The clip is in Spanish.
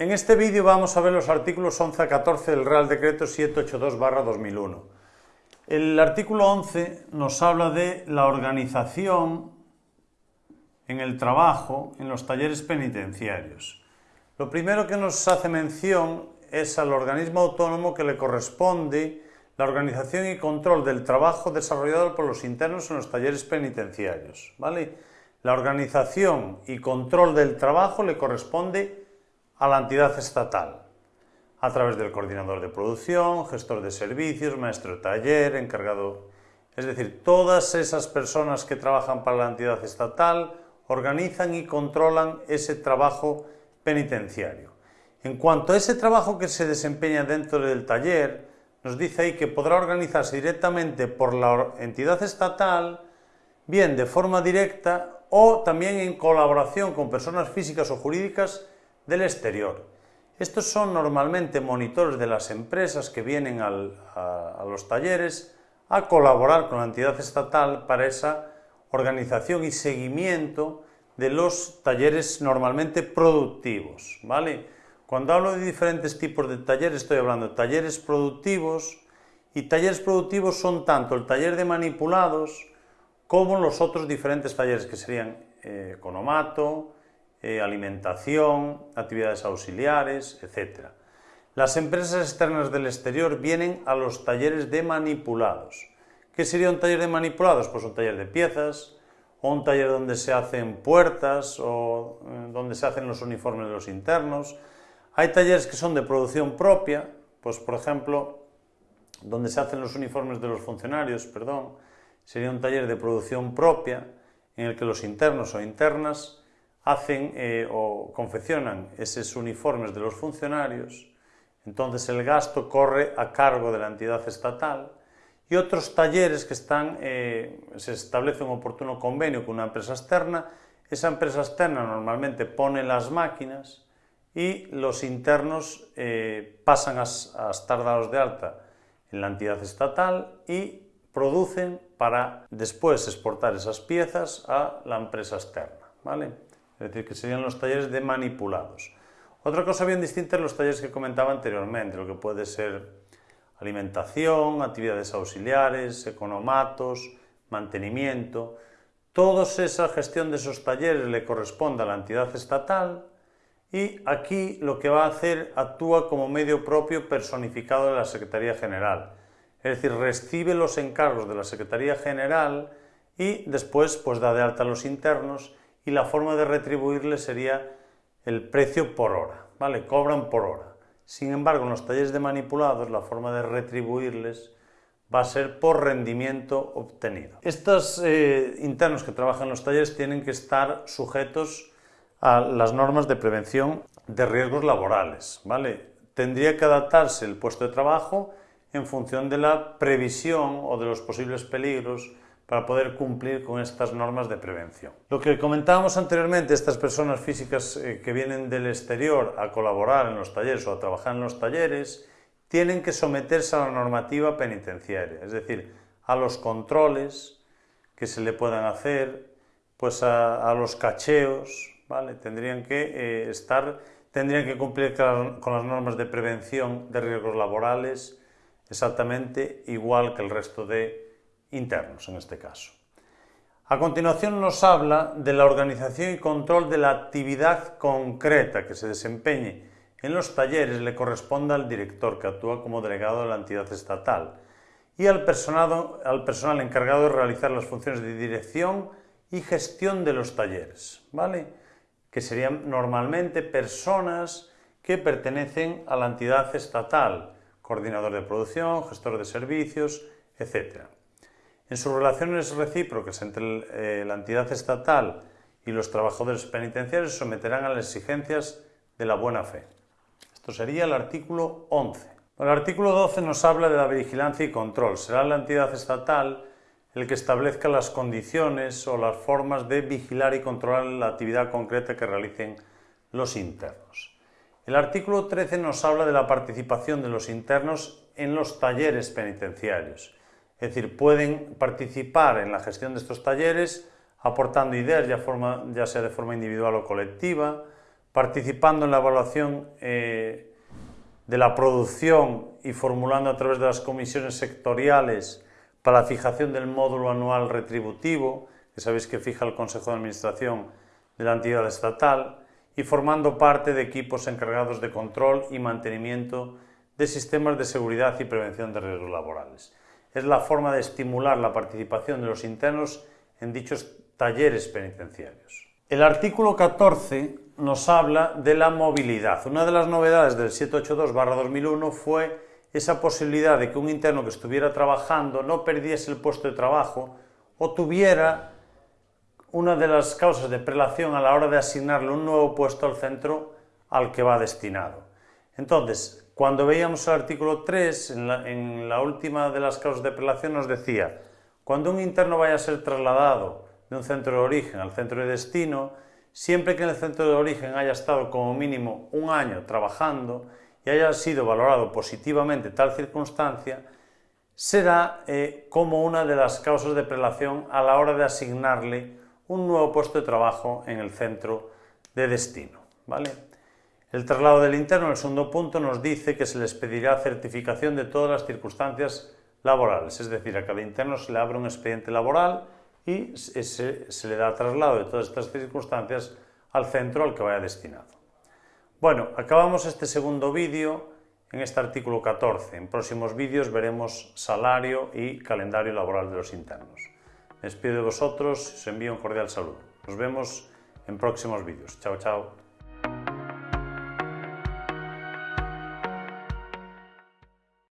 En este vídeo vamos a ver los artículos 11 a 14 del Real Decreto 782-2001. El artículo 11 nos habla de la organización en el trabajo en los talleres penitenciarios. Lo primero que nos hace mención es al organismo autónomo que le corresponde la organización y control del trabajo desarrollado por los internos en los talleres penitenciarios. ¿vale? La organización y control del trabajo le corresponde a la entidad estatal, a través del coordinador de producción, gestor de servicios, maestro de taller, encargado... Es decir, todas esas personas que trabajan para la entidad estatal organizan y controlan ese trabajo penitenciario. En cuanto a ese trabajo que se desempeña dentro del taller, nos dice ahí que podrá organizarse directamente por la entidad estatal, bien de forma directa o también en colaboración con personas físicas o jurídicas del exterior. Estos son normalmente monitores de las empresas que vienen a, los talleres a colaborar con la entidad estatal para esa organización y seguimiento de los talleres normalmente productivos. ¿vale? Cuando hablo de diferentes tipos de talleres, estoy hablando de talleres productivos, y talleres productivos son tanto el taller de manipulados como los otros diferentes talleres que serían eh, economato, eh, alimentación, actividades auxiliares, etc. Las empresas externas del exterior vienen a los talleres de manipulados. ¿Qué sería un taller de manipulados? Pues un taller de piezas, o un taller donde se hacen puertas, o eh, donde se hacen los uniformes de los internos. Hay talleres que son de producción propia, pues por ejemplo, donde se hacen los uniformes de los funcionarios, perdón, sería un taller de producción propia en el que los internos o internas hacen eh, o confeccionan esos uniformes de los funcionarios, entonces el gasto corre a cargo de la entidad estatal y otros talleres que están, eh, se establece un oportuno convenio con una empresa externa, esa empresa externa normalmente pone las máquinas y los internos eh, pasan a, a estar dados de alta en la entidad estatal y producen para después exportar esas piezas a la empresa externa. ¿vale? Es decir, que serían los talleres de manipulados. Otra cosa bien distinta es los talleres que comentaba anteriormente, lo que puede ser alimentación, actividades auxiliares, economatos, mantenimiento. Toda esa gestión de esos talleres le corresponde a la entidad estatal y aquí lo que va a hacer actúa como medio propio personificado de la Secretaría General. Es decir, recibe los encargos de la Secretaría General y después pues da de alta a los internos y la forma de retribuirles sería el precio por hora, ¿vale? Cobran por hora. Sin embargo, en los talleres de manipulados, la forma de retribuirles va a ser por rendimiento obtenido. Estos eh, internos que trabajan en los talleres tienen que estar sujetos a las normas de prevención de riesgos laborales, ¿vale? Tendría que adaptarse el puesto de trabajo en función de la previsión o de los posibles peligros para poder cumplir con estas normas de prevención. Lo que comentábamos anteriormente, estas personas físicas eh, que vienen del exterior a colaborar en los talleres o a trabajar en los talleres, tienen que someterse a la normativa penitenciaria, es decir, a los controles que se le puedan hacer, pues a, los cacheos, ¿vale? Tendrían que eh, estar, tendrían que cumplir con las normas de prevención de riesgos laborales exactamente igual que el resto de internos en este caso. A continuación nos habla de la organización y control de la actividad concreta que se desempeñe en los talleres le corresponde al director que actúa como delegado de la entidad estatal y al personal, al personal encargado de realizar las funciones de dirección y gestión de los talleres, ¿vale? que serían normalmente personas que pertenecen a la entidad estatal, coordinador de producción, gestor de servicios, etc. En sus relaciones recíprocas entre eh, la entidad estatal y los trabajadores penitenciarios someterán a las exigencias de la buena fe. Esto sería el artículo 11. El artículo 12 nos habla de la vigilancia y control. Será la entidad estatal el que establezca las condiciones o las formas de vigilar y controlar la actividad concreta que realicen los internos. El artículo 13 nos habla de la participación de los internos en los talleres penitenciarios. Es decir, pueden participar en la gestión de estos talleres aportando ideas, ya, sea de forma individual o colectiva, participando en la evaluación eh, de la producción y formulando a través de las comisiones sectoriales para la fijación del módulo anual retributivo, que sabéis que fija el Consejo de Administración de la entidad estatal, y formando parte de equipos encargados de control y mantenimiento de sistemas de seguridad y prevención de riesgos laborales. Es la forma de estimular la participación de los internos en dichos talleres penitenciarios. El artículo 14 nos habla de la movilidad. Una de las novedades del 782-2001 fue esa posibilidad de que un interno que estuviera trabajando no perdiese el puesto de trabajo o tuviera una de las causas de prelación a la hora de asignarle un nuevo puesto al centro al que va destinado. Entonces, cuando veíamos el artículo 3, en la, última de las causas de prelación nos decía, cuando un interno vaya a ser trasladado de un centro de origen al centro de destino, siempre que en el centro de origen haya estado como mínimo un año trabajando y haya sido valorado positivamente tal circunstancia, será eh, como una de las causas de prelación a la hora de asignarle un nuevo puesto de trabajo en el centro de destino. ¿vale? El traslado del interno, el segundo punto, nos dice que se les pedirá certificación de todas las circunstancias laborales, es decir, a cada interno se le abre un expediente laboral y se, le da traslado de todas estas circunstancias al centro al que vaya destinado. Bueno, acabamos este segundo vídeo en este artículo 14. En próximos vídeos veremos salario y calendario laboral de los internos. Me despido de vosotros, os envío un cordial saludo. Nos vemos en próximos vídeos. Chao, chao.